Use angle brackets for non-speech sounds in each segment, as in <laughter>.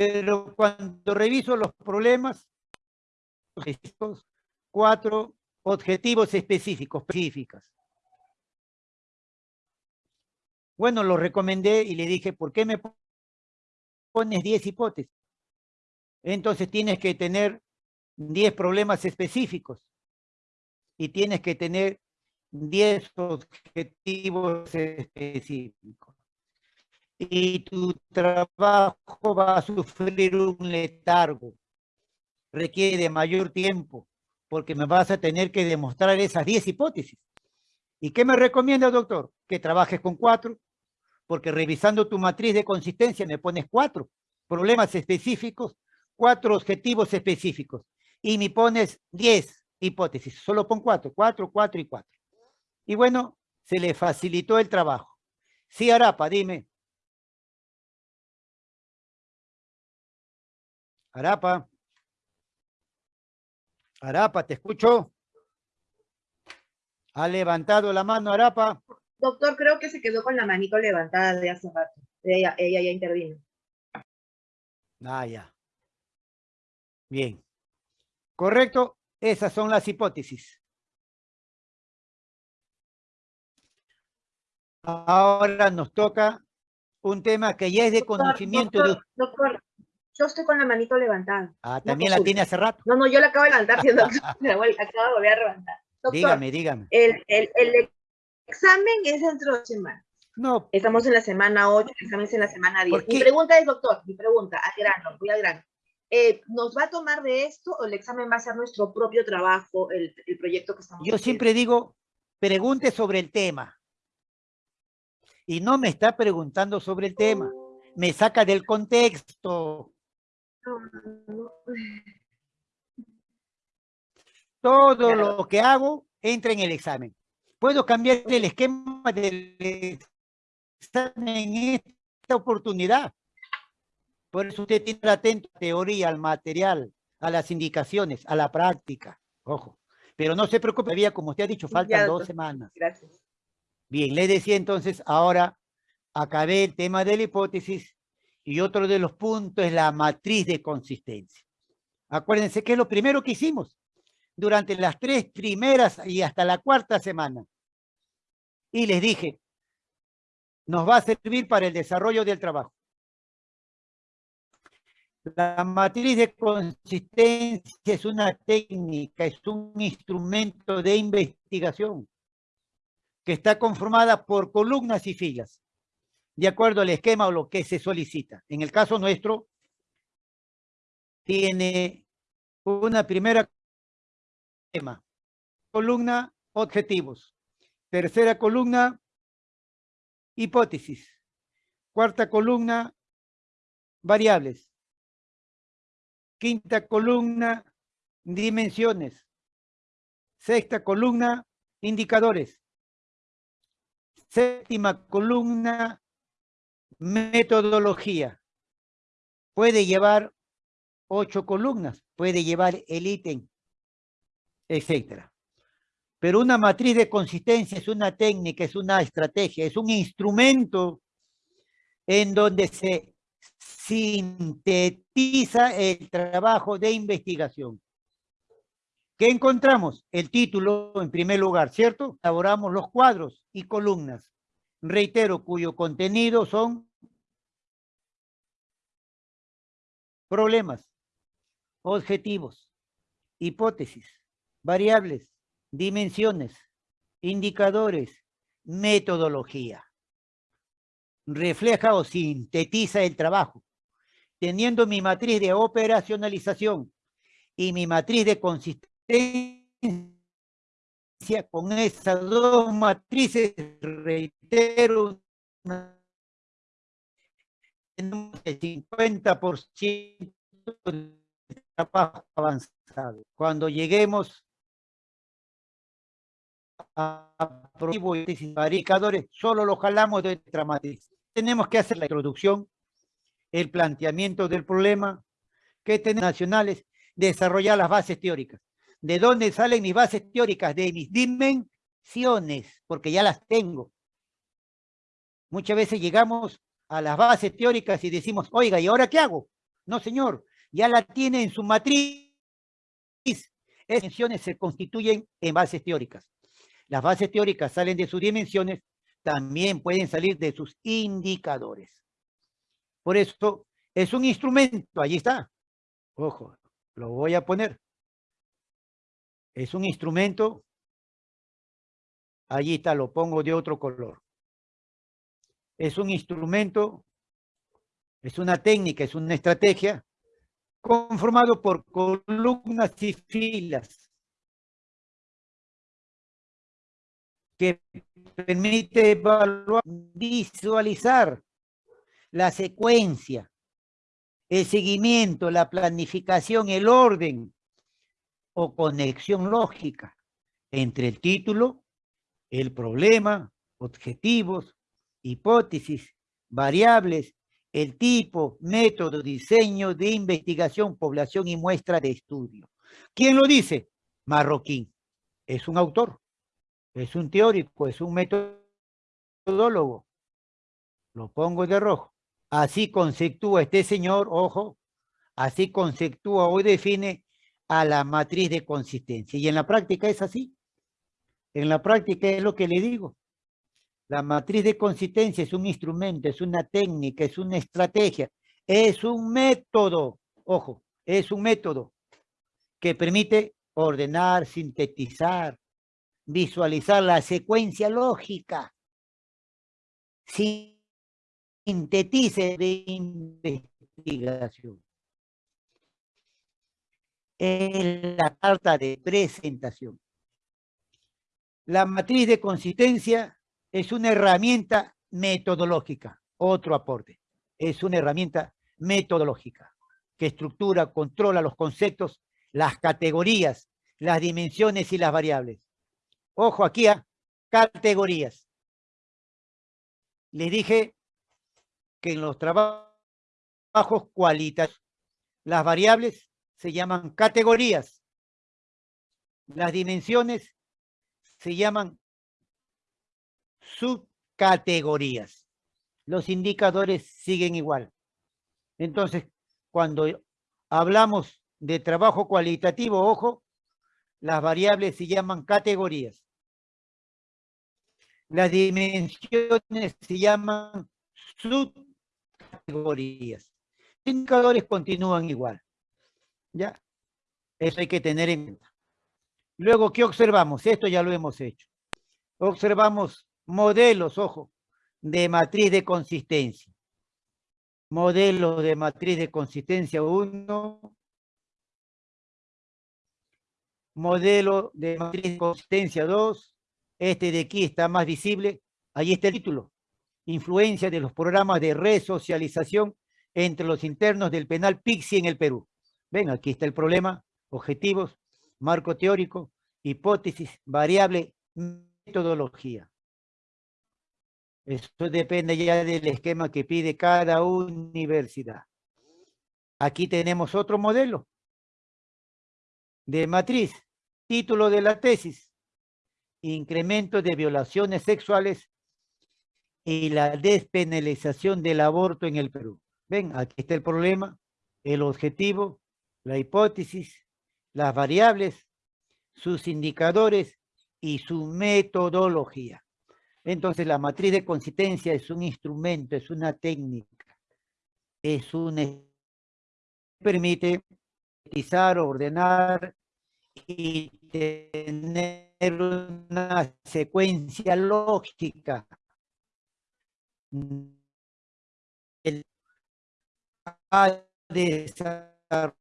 Pero cuando reviso los problemas, cuatro objetivos específicos, específicas. Bueno, lo recomendé y le dije, ¿por qué me pones 10 hipótesis? Entonces tienes que tener 10 problemas específicos y tienes que tener 10 objetivos específicos. Y tu trabajo va a sufrir un letargo. Requiere mayor tiempo porque me vas a tener que demostrar esas 10 hipótesis. ¿Y qué me recomienda, doctor? Que trabajes con cuatro, porque revisando tu matriz de consistencia me pones cuatro problemas específicos, cuatro objetivos específicos, y me pones diez hipótesis, solo pon cuatro, cuatro, cuatro y cuatro. Y bueno, se le facilitó el trabajo. Sí, Arapa, dime. Arapa. Arapa, ¿te escucho? ¿Ha levantado la mano, Arapa? Doctor, creo que se quedó con la manito levantada de hace rato. Ella, ella ya intervino. Ah, ya. Bien. Correcto, esas son las hipótesis. Ahora nos toca un tema que ya es de conocimiento. Doctor, doctor, yo estoy con la manito levantada. Ah, también la tiene hace rato. No, no, yo la acabo de levantar, doctor. <laughs> acabo de volver a levantar. dígame, dígame. El, el, el, examen es dentro de semana. No. Estamos en la semana 8, el examen es en la semana 10. Mi pregunta es, doctor, mi pregunta, al grano, voy al grano. Eh, ¿Nos va a tomar de esto o el examen va a ser nuestro propio trabajo, el, el proyecto que estamos Yo siempre digo, pregunte sobre el tema. Y no me está preguntando sobre el tema. Me saca del contexto. <laughs> Todo lo que hago entra en el examen. Puedo cambiar el esquema del examen en esta oportunidad. Por eso usted tiene atento a la teoría, al material, a las indicaciones, a la práctica. Ojo. Pero no se preocupe, había, como usted ha dicho, faltan dos semanas. Gracias. Bien, le decía entonces, ahora acabé el tema de la hipótesis y otro de los puntos es la matriz de consistencia. Acuérdense que es lo primero que hicimos durante las tres primeras y hasta la cuarta semana. Y les dije, nos va a servir para el desarrollo del trabajo. La matriz de consistencia es una técnica, es un instrumento de investigación que está conformada por columnas y filas, de acuerdo al esquema o lo que se solicita. En el caso nuestro, tiene una primera. Columna, objetivos. Tercera columna, hipótesis. Cuarta columna, variables. Quinta columna, dimensiones. Sexta columna, indicadores. Séptima columna, metodología. Puede llevar ocho columnas, puede llevar el ítem etcétera. Pero una matriz de consistencia es una técnica, es una estrategia, es un instrumento en donde se sintetiza el trabajo de investigación. ¿Qué encontramos? El título en primer lugar, ¿cierto? Elaboramos los cuadros y columnas. Reitero, cuyo contenido son problemas, objetivos, hipótesis, variables, dimensiones, indicadores, metodología. Refleja o sintetiza el trabajo. Teniendo mi matriz de operacionalización y mi matriz de consistencia, con esas dos matrices, reitero, el 50% de trabajo avanzado. Cuando lleguemos indicadores, solo lo jalamos de nuestra matriz. Tenemos que hacer la introducción, el planteamiento del problema, que tenemos nacionales, desarrollar las bases teóricas. ¿De dónde salen mis bases teóricas? De mis dimensiones, porque ya las tengo. Muchas veces llegamos a las bases teóricas y decimos, oiga, ¿y ahora qué hago? No, señor, ya la tiene en su matriz. Esas dimensiones se constituyen en bases teóricas. Las bases teóricas salen de sus dimensiones, también pueden salir de sus indicadores. Por eso es un instrumento, allí está. Ojo, lo voy a poner. Es un instrumento, allí está, lo pongo de otro color. Es un instrumento, es una técnica, es una estrategia conformado por columnas y filas que permite evaluar, visualizar la secuencia, el seguimiento, la planificación, el orden o conexión lógica entre el título, el problema, objetivos, hipótesis, variables, el tipo, método, diseño de investigación, población y muestra de estudio. ¿Quién lo dice? Marroquín. Es un autor, es un teórico, es un metodólogo. Lo pongo de rojo. Así conceptúa este señor, ojo, así conceptúa o define a la matriz de consistencia. Y en la práctica es así. En la práctica es lo que le digo. La matriz de consistencia es un instrumento, es una técnica, es una estrategia, es un método, ojo, es un método que permite ordenar, sintetizar, visualizar la secuencia lógica. Sintetice de investigación. Es la carta de presentación. La matriz de consistencia es una herramienta metodológica, otro aporte. Es una herramienta metodológica que estructura, controla los conceptos, las categorías, las dimensiones y las variables. Ojo aquí a categorías. Les dije que en los trabajos cualitativos las variables se llaman categorías. Las dimensiones se llaman subcategorías. Los indicadores siguen igual. Entonces, cuando hablamos de trabajo cualitativo, ojo, las variables se llaman categorías. Las dimensiones se llaman subcategorías. Los indicadores continúan igual. ¿Ya? Eso hay que tener en cuenta. Luego, ¿qué observamos? Esto ya lo hemos hecho. Observamos modelos, ojo, de matriz de consistencia. Modelo de matriz de consistencia 1. Modelo de matriz de consistencia 2. Este de aquí está más visible. Ahí está el título. Influencia de los programas de resocialización entre los internos del penal PIXI en el Perú. Ven, aquí está el problema, objetivos, marco teórico, hipótesis, variable, metodología. Eso depende ya del esquema que pide cada universidad. Aquí tenemos otro modelo de matriz. Título de la tesis. Incremento de violaciones sexuales y la despenalización del aborto en el Perú. Ven, aquí está el problema, el objetivo, la hipótesis, las variables, sus indicadores y su metodología. Entonces la matriz de consistencia es un instrumento, es una técnica, es un permite utilizar, ordenar y tener una secuencia lógica a desarrollar.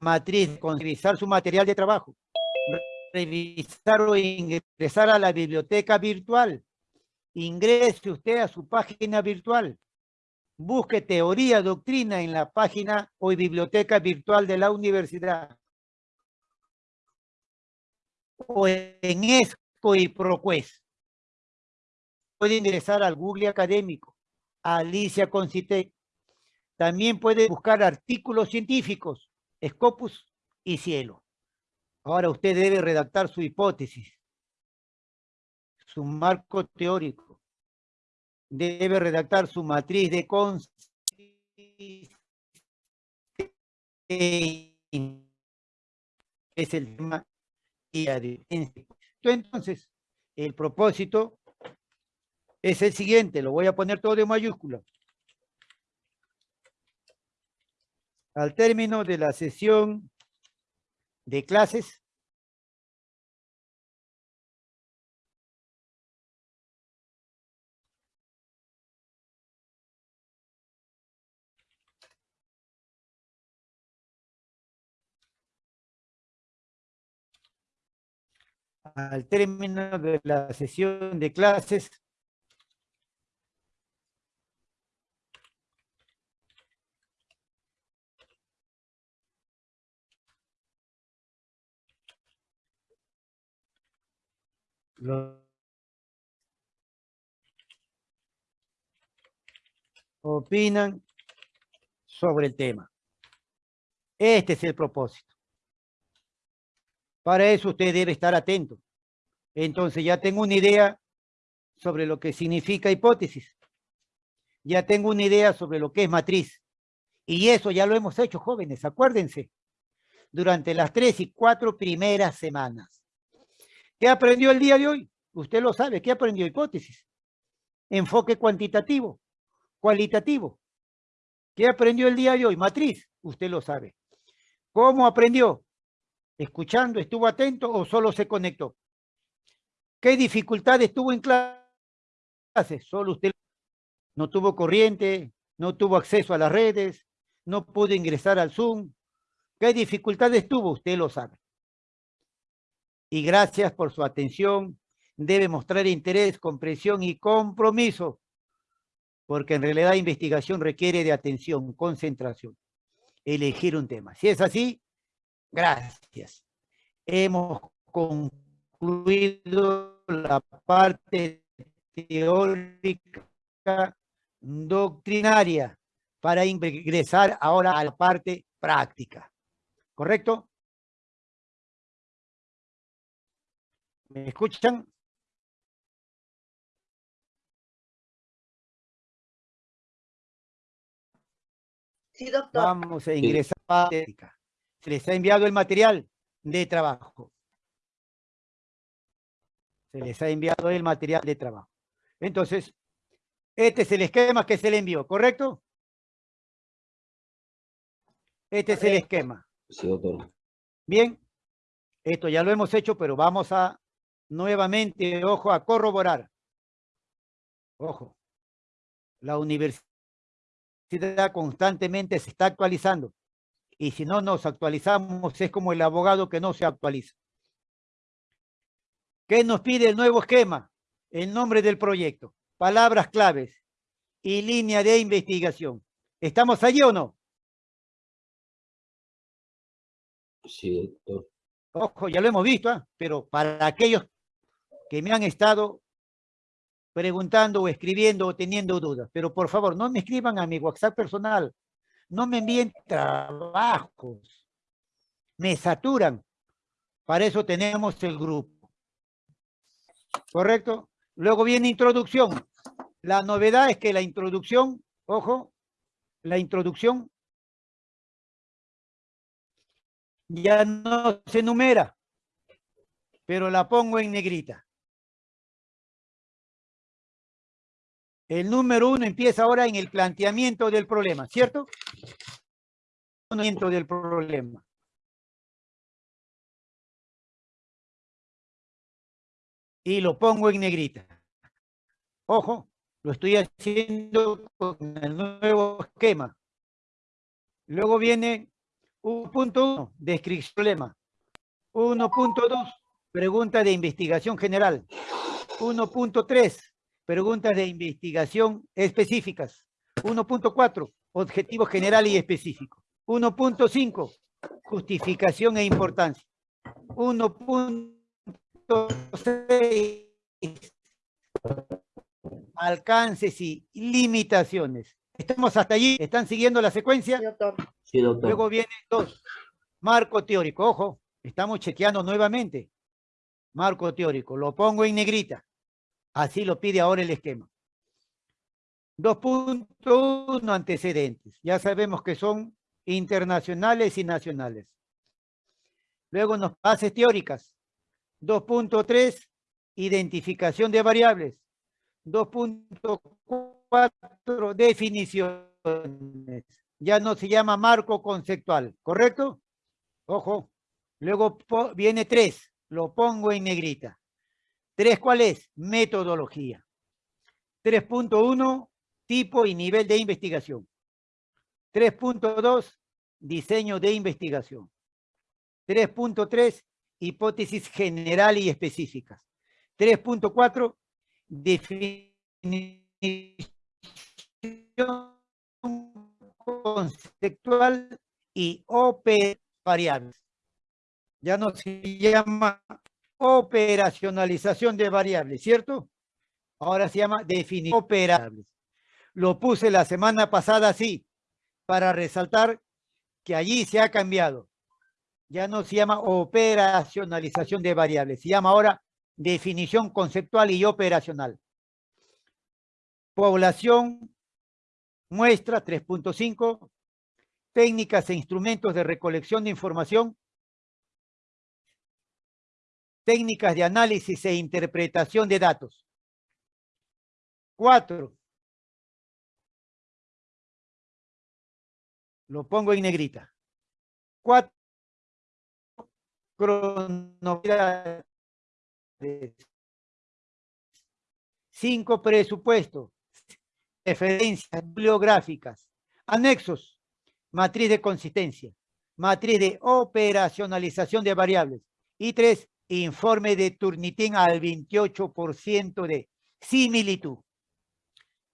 Matriz, considerar su material de trabajo revisar o ingresar a la biblioteca virtual. Ingrese usted a su página virtual. Busque teoría, doctrina en la página o biblioteca virtual de la universidad. O en ESCO y ProQuest. Puede ingresar al Google Académico, Alicia Concite. También puede buscar artículos científicos, Scopus y Cielo. Ahora usted debe redactar su hipótesis, su marco teórico, debe redactar su matriz de consistencia. Es el tema Entonces, el propósito es el siguiente, lo voy a poner todo de mayúscula. Al término de la sesión de clases, al término de la sesión de clases, opinan sobre el tema. Este es el propósito. Para eso usted debe estar atento. Entonces ya tengo una idea sobre lo que significa hipótesis. Ya tengo una idea sobre lo que es matriz. Y eso ya lo hemos hecho, jóvenes, acuérdense. Durante las tres y cuatro primeras semanas. ¿Qué aprendió el día de hoy? Usted lo sabe. ¿Qué aprendió? Hipótesis. Enfoque cuantitativo, cualitativo. ¿Qué aprendió el día de hoy? Matriz. Usted lo sabe. ¿Cómo aprendió? escuchando, estuvo atento o solo se conectó? ¿Qué dificultades tuvo en clase? Solo usted no tuvo corriente, no tuvo acceso a las redes, no pudo ingresar al Zoom. ¿Qué dificultades tuvo? Usted lo sabe. Y gracias por su atención. Debe mostrar interés, comprensión y compromiso, porque en realidad investigación requiere de atención, concentración, elegir un tema. Si es así, Gracias. Hemos concluido la parte teórica doctrinaria para ingresar ahora a la parte práctica. ¿Correcto? ¿Me escuchan? Sí, doctor. Vamos a ingresar a la práctica se les ha enviado el material de trabajo. Se les ha enviado el material de trabajo. Entonces, este es el esquema que se le envió, ¿correcto? Este es el esquema. Sí, doctor. Bien, esto ya lo hemos hecho, pero vamos a nuevamente, ojo, a corroborar. Ojo, la universidad constantemente se está actualizando y si no nos actualizamos es como el abogado que no se actualiza. ¿Qué nos pide el nuevo esquema? El nombre del proyecto, palabras claves y línea de investigación. ¿Estamos allí o no? Sí, doctor. Ojo, ya lo hemos visto, ¿ah? pero para aquellos que me han estado preguntando o escribiendo o teniendo dudas, pero por favor, no me escriban a mi WhatsApp personal, no me envíen trabajos, me saturan. Para eso tenemos el grupo. ¿Correcto? Luego viene introducción. La novedad es que la introducción, ojo, la introducción ya no se numera, pero la pongo en negrita. El número uno empieza ahora en el planteamiento del problema, ¿cierto? Planteamiento del problema. Y lo pongo en negrita. Ojo, lo estoy haciendo con el nuevo esquema. Luego viene 1.1, descripción problema. 1.2, pregunta de investigación general. 1.3, preguntas de investigación específicas. 1.4, objetivo general y específico. 1.5, justificación e importancia. 1.6, alcances y limitaciones. ¿Estamos hasta allí? ¿Están siguiendo la secuencia? Sí, doctor. Luego viene dos. Marco teórico. Ojo, estamos chequeando nuevamente. Marco teórico. Lo pongo en negrita. Así lo pide ahora el esquema. 2.1 antecedentes. Ya sabemos que son internacionales y nacionales. Luego nos bases teóricas. 2.3, identificación de variables. 2.4, definiciones. Ya no se llama marco conceptual, ¿correcto? Ojo. Luego viene 3, lo pongo en negrita. 3, ¿cuál es? Metodología. 3.1, tipo y nivel de investigación. 3.2, diseño de investigación. 3.3, hipótesis general y específicas. 3.4, definición conceptual y OP variables. Ya no se llama operacionalización de variables, ¿cierto? Ahora se llama definición operables. Lo puse la semana pasada así, para resaltar que allí se ha cambiado. Ya no se llama operacionalización de variables, se llama ahora definición conceptual y operacional. Población, muestra 3.5, técnicas e instrumentos de recolección de información, técnicas de análisis e interpretación de datos. Cuatro. Lo pongo en negrita. Cuatro. Cronopiedades. Cinco presupuestos. Referencias bibliográficas. Anexos. Matriz de consistencia. Matriz de operacionalización de variables. Y tres, informe de Turnitin al 28% de similitud.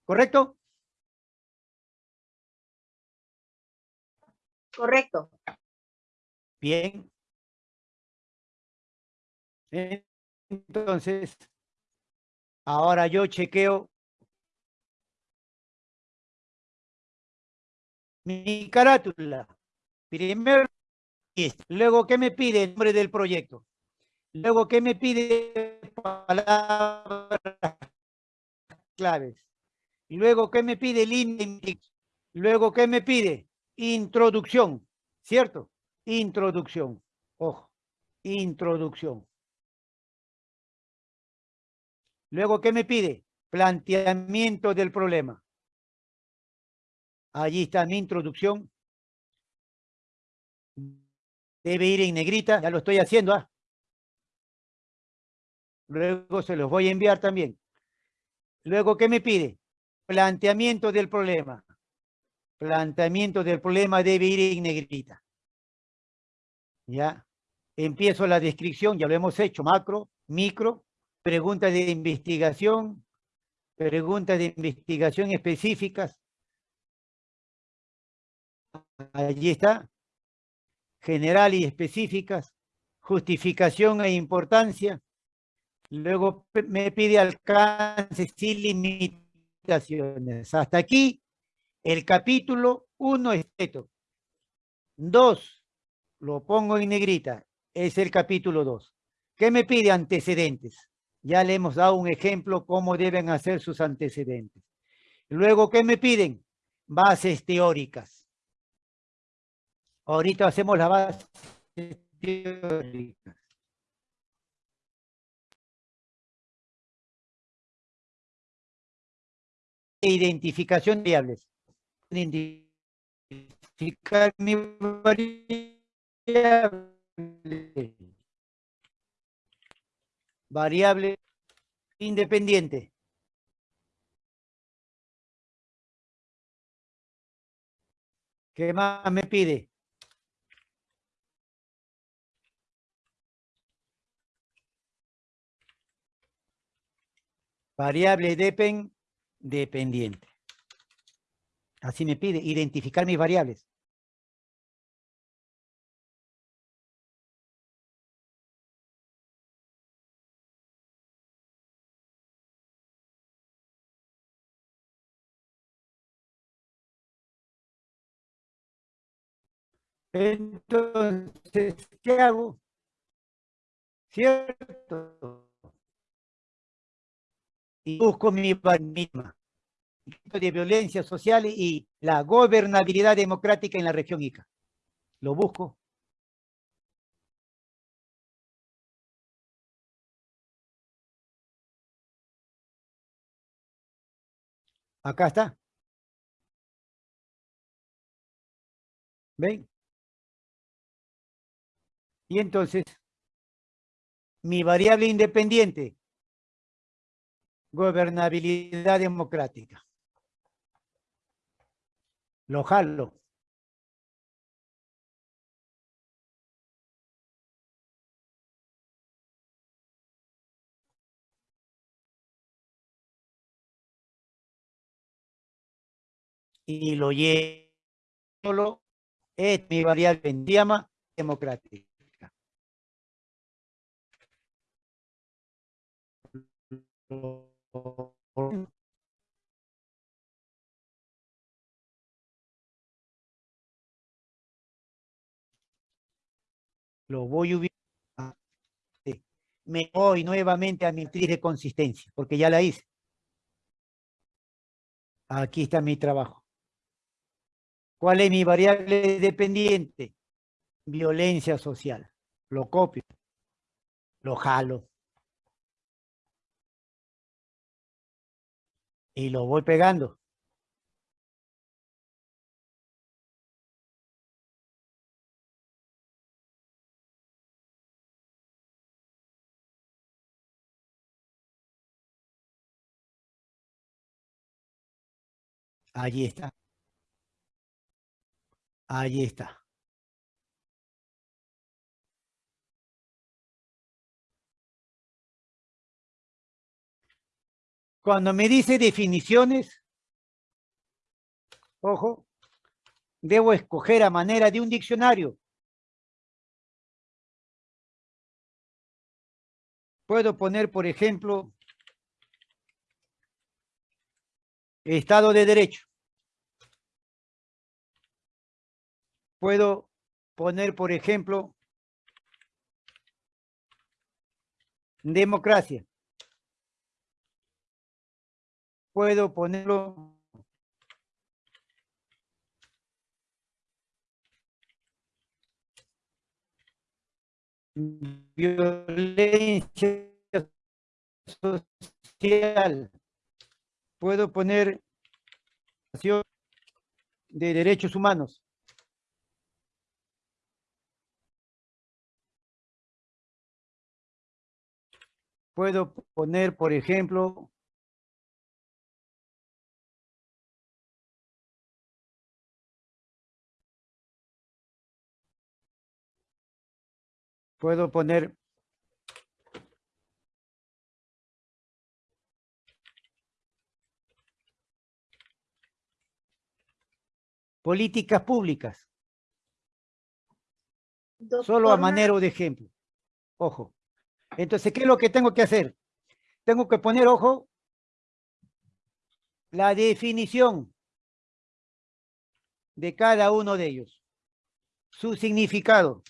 ¿Correcto? Correcto. Bien. Entonces, ahora yo chequeo mi carátula. Primero, luego, ¿qué me pide el nombre del proyecto? Luego, ¿qué me pide? Palabras claves. Y luego, ¿qué me pide? Línea. Luego, ¿qué me pide? Introducción. ¿Cierto? Introducción. Ojo. Introducción. Luego, ¿qué me pide? Planteamiento del problema. Allí está mi introducción. Debe ir en negrita, ya lo estoy haciendo. ¿ah? Luego se los voy a enviar también. Luego, ¿qué me pide? Planteamiento del problema. Planteamiento del problema debe ir en negrita. Ya. Empiezo la descripción, ya lo hemos hecho, macro, micro, preguntas de investigación, preguntas de investigación específicas. Allí está. General y específicas. Justificación e importancia. Luego me pide alcances sin limitaciones. Hasta aquí el capítulo 1 es esto. 2, lo pongo en negrita, es el capítulo 2. ¿Qué me pide antecedentes? Ya le hemos dado un ejemplo cómo deben hacer sus antecedentes. Luego, ¿qué me piden? Bases teóricas. Ahorita hacemos la base teóricas. Identificación de variables. Identificar mi variable. Variable independiente. ¿Qué más me pide? Variable depend dependiente. Así me pide, identificar mis variables. Entonces, ¿qué hago? ¿Cierto? Y busco mi misma. de violencia social y la gobernabilidad democrática en la región Ica. Lo busco. Acá está. ¿Ven? Y entonces, mi variable independiente, gobernabilidad democrática. Lo jalo. Y lo llevo, es mi variable en llama democrática. Voy a ubicar. Me voy nuevamente a mi matriz de consistencia, porque ya la hice. Aquí está mi trabajo. ¿Cuál es mi variable dependiente? Violencia social. Lo copio. Lo jalo. Y lo voy pegando. Allí está. Allí está. Cuando me dice definiciones, ojo, debo escoger a manera de un diccionario. Puedo poner, por ejemplo, Estado de Derecho. Puedo poner, por ejemplo, democracia. Puedo ponerlo violencia social puedo poner de derechos humanos. Puedo poner, por ejemplo, puedo poner políticas públicas. Solo a manera de ejemplo. Ojo. Entonces, ¿qué es lo que tengo que hacer? Tengo que poner, ojo, la definición de cada uno de ellos. Su significado.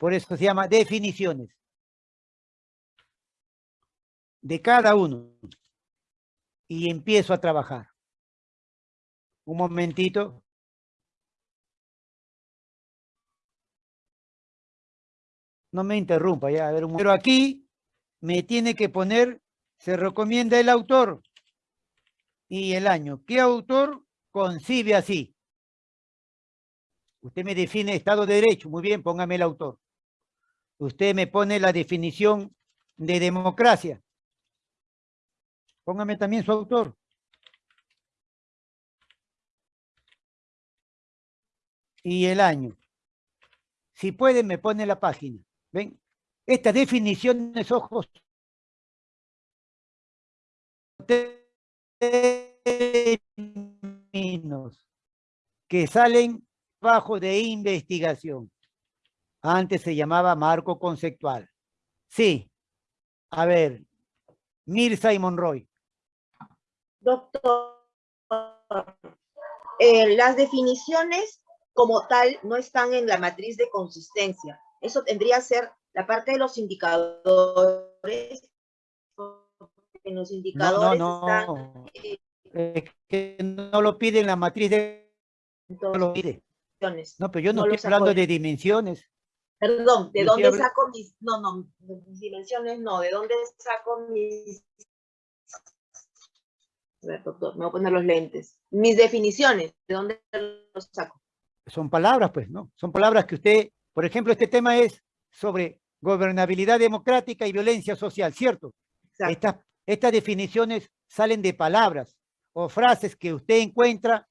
Por eso se llama definiciones. De cada uno. Y empiezo a trabajar. Un momentito. No me interrumpa, ya, a ver un Pero aquí me tiene que poner, se recomienda el autor y el año. ¿Qué autor concibe así? Usted me define Estado de Derecho, muy bien, póngame el autor. Usted me pone la definición de democracia. Póngame también su autor. y el año. Si pueden, me pone la página. ¿Ven? Estas definiciones, ojos, que salen bajo de investigación. Antes se llamaba marco conceptual. Sí. A ver, Mirza y Monroy. Doctor, eh, las definiciones como tal no están en la matriz de consistencia. Eso tendría que ser la parte de los indicadores, no los indicadores no, no, es que no lo pide en la matriz de... no lo pide. No, pero yo no, estoy hablando de dimensiones. Perdón, ¿de dónde saco mis... No, no, mis dimensiones no, ¿de dónde saco mis... A ver, doctor, me voy a poner los lentes. Mis definiciones, ¿de dónde los saco? Son palabras, pues, ¿no? Son palabras que usted, por ejemplo, este tema es sobre gobernabilidad democrática y violencia social, ¿cierto? Estas, estas definiciones salen de palabras o frases que usted encuentra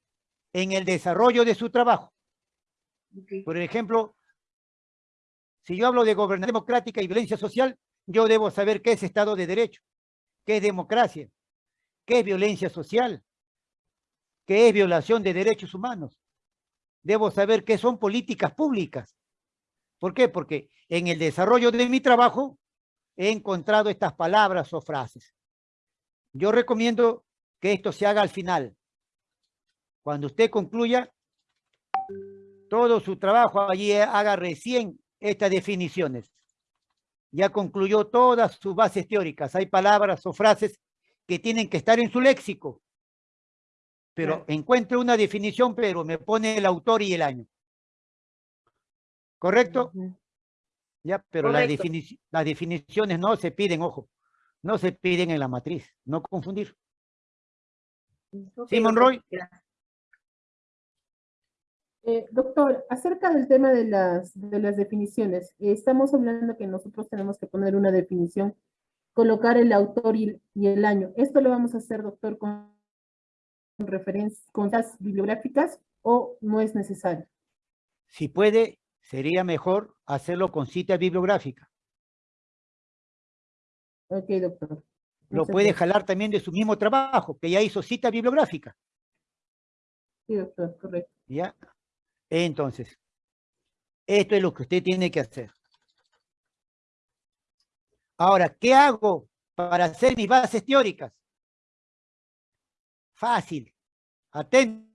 en el desarrollo de su trabajo. Por ejemplo, si yo hablo de gobernabilidad democrática y violencia social, yo debo saber qué es Estado de Derecho, qué es democracia, qué es violencia social, qué es violación de derechos humanos. Debo saber qué son políticas públicas. ¿Por qué? Porque en el desarrollo de mi trabajo he encontrado estas palabras o frases. Yo recomiendo que esto se haga al final. Cuando usted concluya todo su trabajo, allí haga recién estas definiciones. Ya concluyó todas sus bases teóricas. Hay palabras o frases que tienen que estar en su léxico. Pero encuentre una definición, pero me pone el autor y el año. ¿Correcto? Ya, pero las, las definiciones no se piden, ojo, no se piden en la matriz, no confundir. Simon Roy. Eh, doctor, acerca del tema de las, de las definiciones, estamos hablando que nosotros tenemos que poner una definición, colocar el autor y, el año. ¿Esto lo vamos a hacer, doctor, con, referencias, con las bibliográficas o no es necesario? Si puede, sería mejor hacerlo con cita bibliográfica. Ok, doctor. Lo puede jalar también de su mismo trabajo, que ya hizo cita bibliográfica. Sí, doctor, correcto. ¿Ya? Entonces, esto es lo que usted tiene que hacer. Ahora, ¿qué hago para hacer mis bases teóricas? Fácil. Atentos.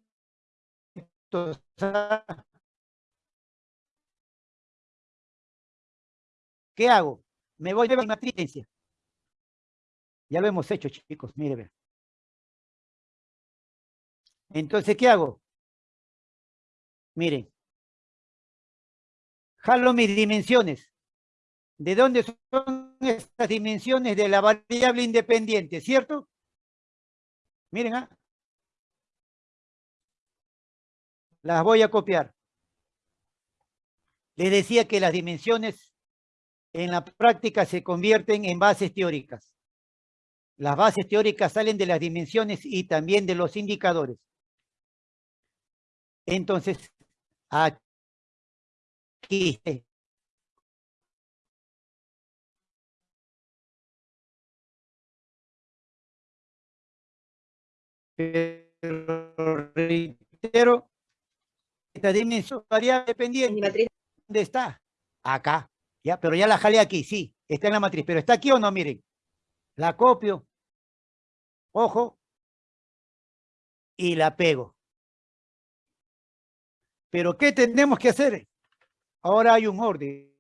¿Qué hago? Me voy a mi matriz. Ya lo hemos hecho, chicos, mire. Entonces, ¿qué hago? Miren. Jalo mis dimensiones. ¿De dónde son estas dimensiones de la variable independiente? ¿Cierto? Miren, ¿ah? Las voy a copiar. Les decía que las dimensiones en la práctica se convierten en bases teóricas. Las bases teóricas salen de las dimensiones y también de los indicadores. Entonces, aquí pero reitero, esta dimensión variable dependiente, ¿dónde está? Acá, ya, pero ya la jalé aquí, sí, está en la matriz, pero ¿está aquí o no? Miren, la copio, ojo, y la pego. Pero ¿qué tenemos que hacer? Ahora hay un orden.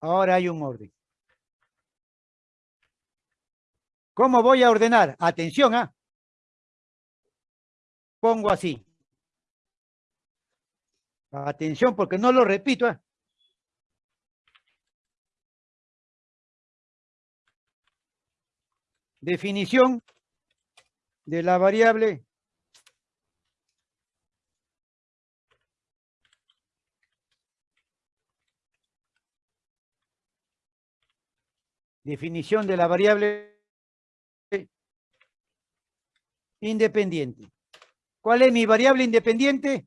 Ahora hay un orden. ¿Cómo voy a ordenar? Atención, ¿ah? Pongo así. Atención, porque no lo repito. ¿eh? Definición de la variable definición de la variable independiente. ¿Cuál es mi variable independiente?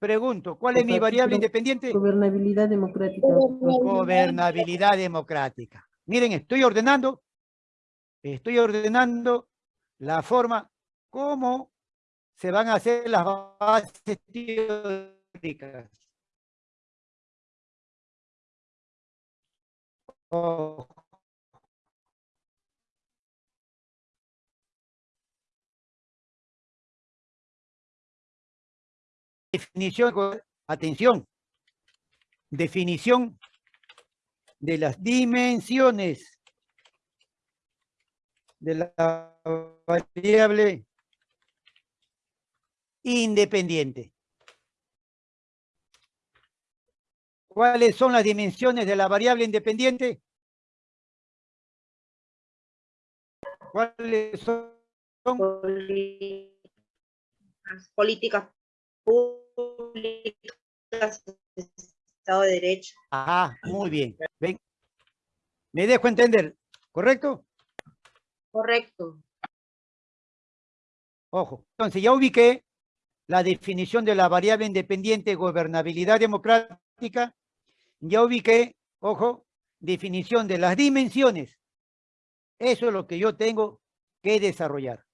Pregunto, ¿cuál es mi variable independiente? Gobernabilidad democrática. Gobernabilidad democrática. Miren, estoy ordenando, estoy ordenando la forma cómo se van a hacer las bases teóricas. Definición, atención, definición de las dimensiones de la variable independiente. ¿Cuáles son las dimensiones de la variable independiente? ¿Cuáles son? Políticas públicas, Estado de Derecho. Ajá, muy bien. Ven. Me dejo entender, ¿correcto? Correcto. Ojo, entonces ya ubiqué la definición de la variable independiente gobernabilidad democrática, ya ubiqué, ojo, definición de las dimensiones. Eso es lo que yo tengo que desarrollar.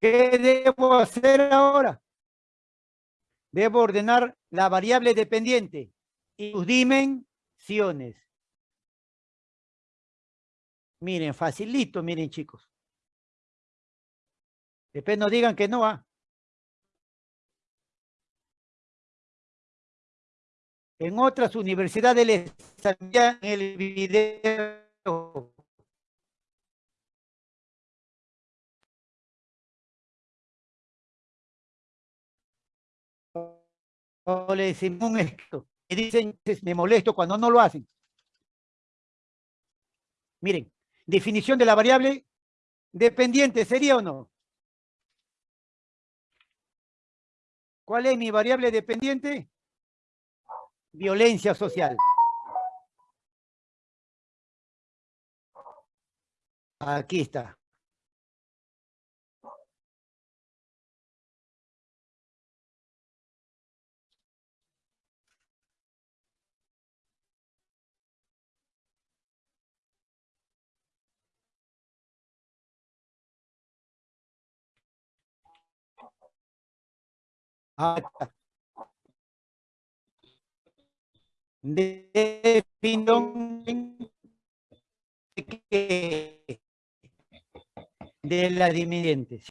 ¿Qué debo hacer ahora? Debo ordenar la variable dependiente y sus dimensiones. Miren, facilito, miren chicos. Después no digan que no, ¿ah? En otras universidades les envían el video o le decimos esto. Y dicen, me molesto cuando no lo hacen. Miren, definición de la variable dependiente, ¿sería o no? ¿Cuál es mi variable dependiente? Violencia social. Aquí está. Definición de las dimensiones.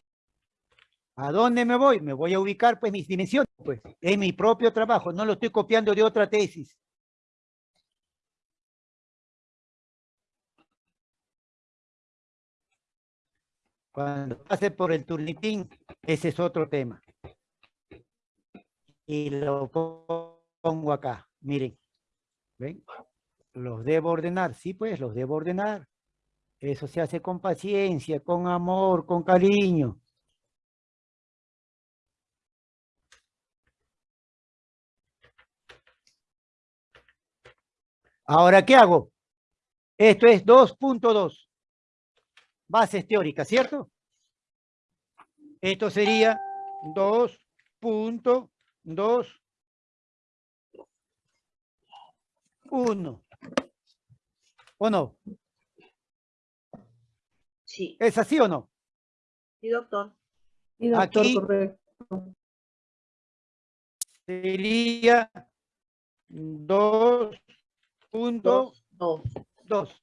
¿A dónde me voy? Me voy a ubicar pues mis dimensiones, pues. Es mi propio trabajo, no lo estoy copiando de otra tesis. Cuando pase por el turnitín, ese es otro tema y lo pongo acá. Miren, ¿ven? Los debo ordenar. Sí, pues, los debo ordenar. Eso se hace con paciencia, con amor, con cariño. Ahora, ¿qué hago? Esto es 2.2. Bases teóricas, ¿cierto? Esto sería 2.2 dos, uno. ¿O no? Sí. ¿Es así o no? Sí, doctor. Sí, doctor, Aquí correcto. Sería dos punto dos. dos.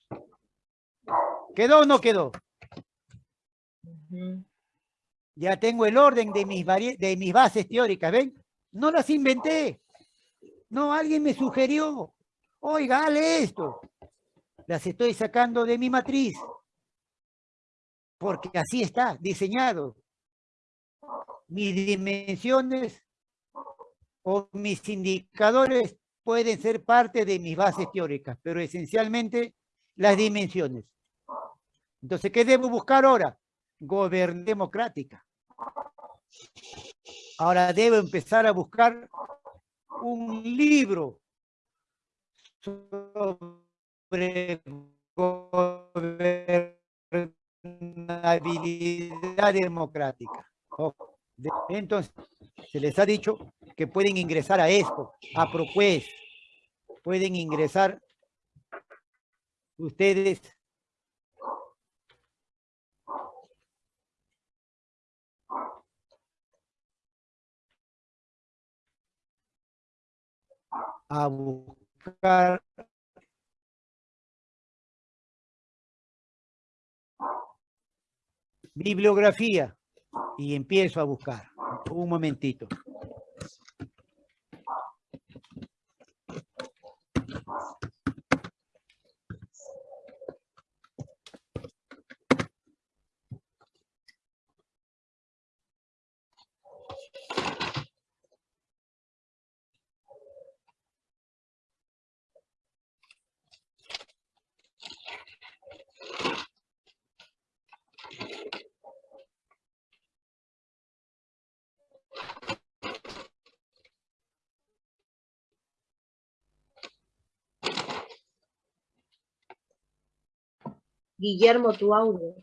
¿Quedó o no quedó? Ya tengo el orden de mis, de mis bases teóricas, ¿ven? No las inventé. No, alguien me sugirió. Oiga, esto. Las estoy sacando de mi matriz. Porque así está diseñado. Mis dimensiones o mis indicadores pueden ser parte de mis bases teóricas, pero esencialmente las dimensiones. Entonces, ¿qué debo buscar ahora? Gobern democrática. Ahora debo empezar a buscar un libro sobre gobernabilidad democrática. Entonces, se les ha dicho que pueden ingresar a esto, a Propues, pueden ingresar ustedes a buscar bibliografía y empiezo a buscar. Un momentito. Guillermo, tu audio.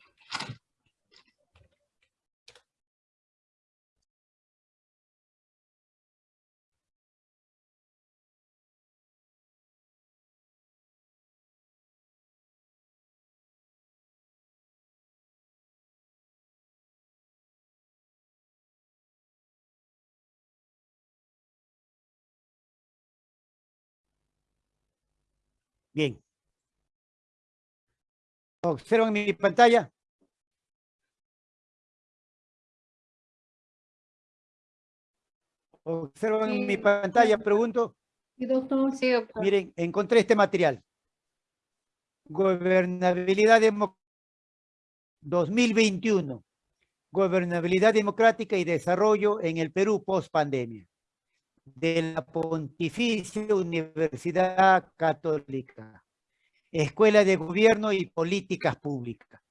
Bien. Observan mi pantalla. Observan mi pantalla, pregunto. Sí, doctor. Sí, doctor. Miren, encontré este material. Gobernabilidad 2021. Gobernabilidad democrática y desarrollo en el Perú post pandemia. De la Pontificia Universidad Católica. Escuela de Gobierno y Políticas Públicas.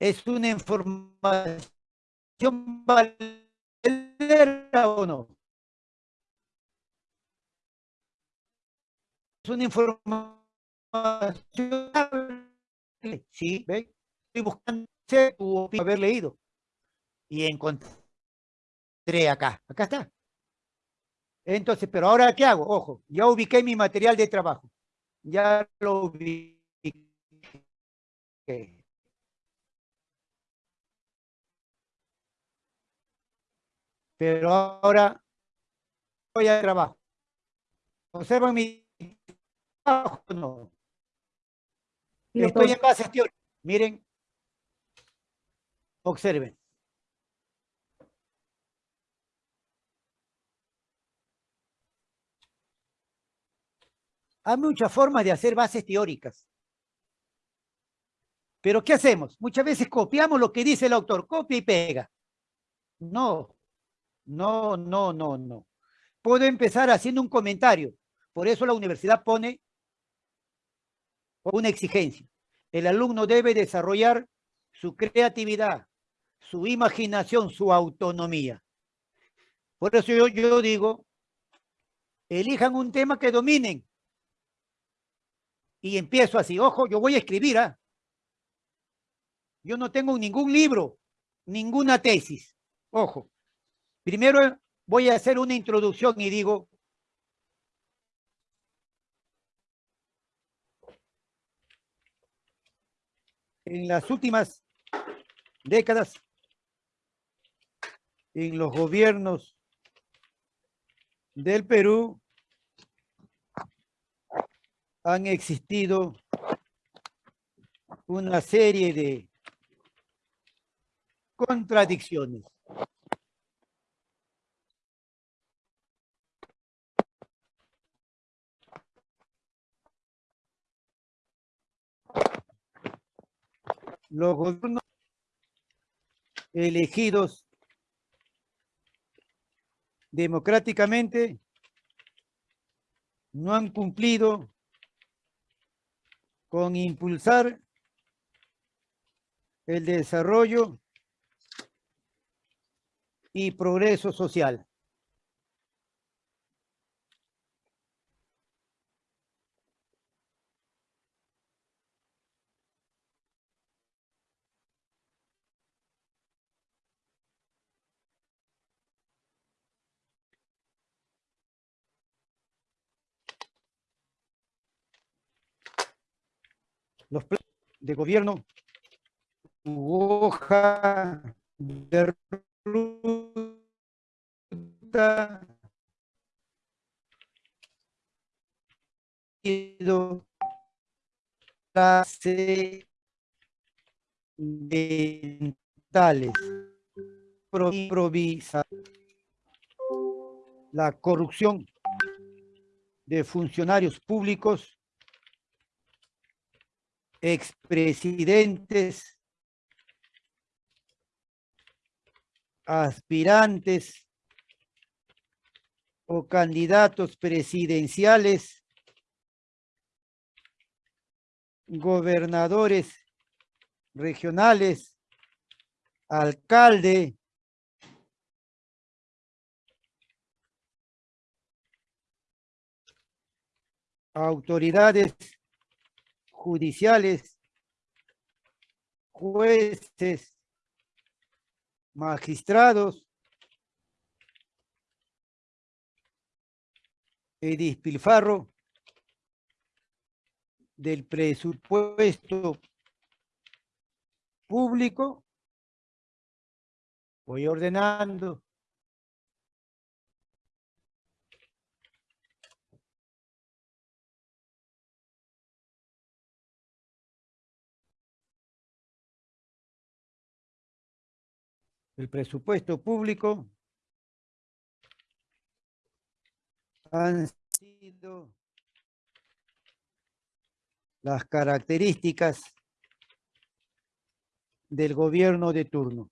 ¿Es una información valera o no? Es una información Sí. Estoy buscando haber leído. Y encontré acá. Acá está. Entonces, pero ahora, ¿qué hago? Ojo, ya ubiqué mi material de trabajo ya lo vi. Pero ahora voy a trabajo. Observan mi trabajo, no. Estoy en base teórica. Miren. Observen. Hay muchas formas de hacer bases teóricas. Pero ¿qué hacemos? Muchas veces copiamos lo que dice el autor, copia y pega. No, no, no, no, no. Puedo empezar haciendo un comentario. Por eso la universidad pone una exigencia. El alumno debe desarrollar su creatividad, su imaginación, su autonomía. Por eso yo, yo digo, elijan un tema que dominen y empiezo así, ojo, yo voy a escribir, ¿ah? Yo no tengo ningún libro, ninguna tesis, ojo. Primero voy a hacer una introducción y digo, en las últimas décadas, en los gobiernos del Perú, han existido una serie de contradicciones. Los gobiernos elegidos democráticamente no han cumplido con impulsar el desarrollo y progreso social. Los planes de gobierno, hoja de ruta trascendentales. Improvisa la corrupción de funcionarios públicos, expresidentes, aspirantes o candidatos presidenciales, gobernadores regionales, alcalde, autoridades judiciales, jueces, magistrados, el despilfarro del presupuesto público. Voy ordenando. El presupuesto público han sido las características del gobierno de turno.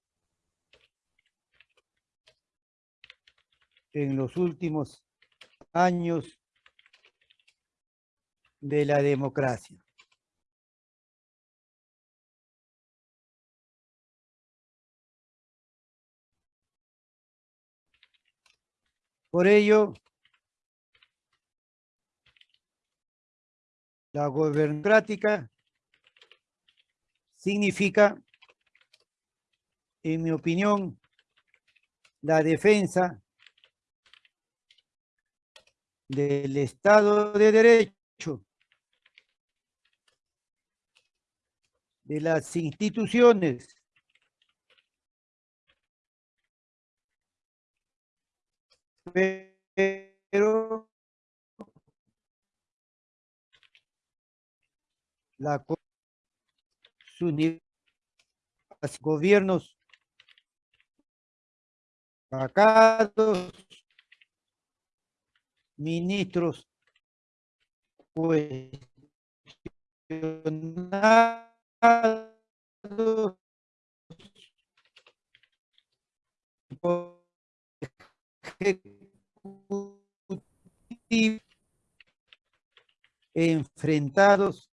En los últimos años de la democracia. Por ello, la gobernocrática significa, en mi opinión, la defensa del Estado de Derecho, de las instituciones pero la los gobiernos. Vacados, ministros enfrentados